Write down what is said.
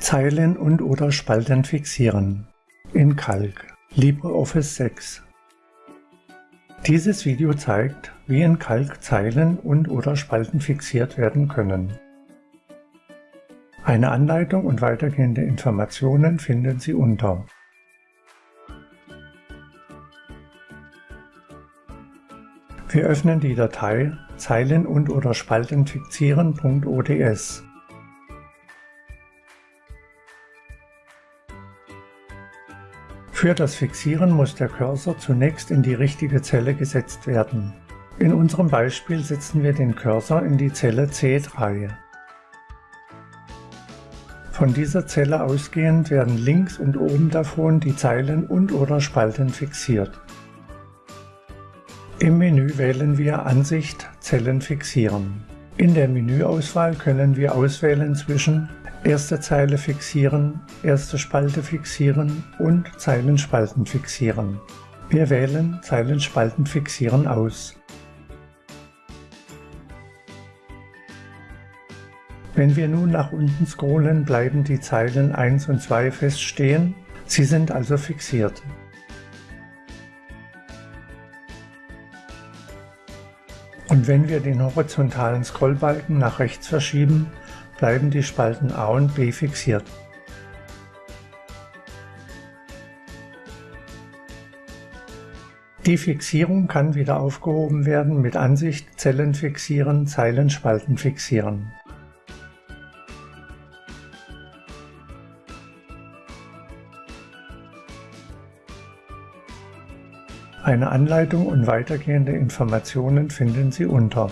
Zeilen und/oder Spalten fixieren in Calc LibreOffice 6 Dieses Video zeigt, wie in Calc Zeilen und/oder Spalten fixiert werden können. Eine Anleitung und weitergehende Informationen finden Sie unter Wir öffnen die Datei Zeilen und/oder Spalten fixieren.ods. Für das Fixieren muss der Cursor zunächst in die richtige Zelle gesetzt werden. In unserem Beispiel setzen wir den Cursor in die Zelle C3. Von dieser Zelle ausgehend werden links und oben davon die Zeilen und/oder Spalten fixiert. Im Menü wählen wir Ansicht Zellen fixieren. In der Menüauswahl können wir auswählen zwischen Erste Zeile fixieren, erste Spalte fixieren und Zeilenspalten fixieren. Wir wählen Zeilenspalten fixieren aus. Wenn wir nun nach unten scrollen, bleiben die Zeilen 1 und 2 feststehen, sie sind also fixiert. Und wenn wir den horizontalen Scrollbalken nach rechts verschieben, bleiben die Spalten A und B fixiert. Die Fixierung kann wieder aufgehoben werden mit Ansicht Zellen fixieren, Zeilenspalten fixieren. Eine Anleitung und weitergehende Informationen finden Sie unter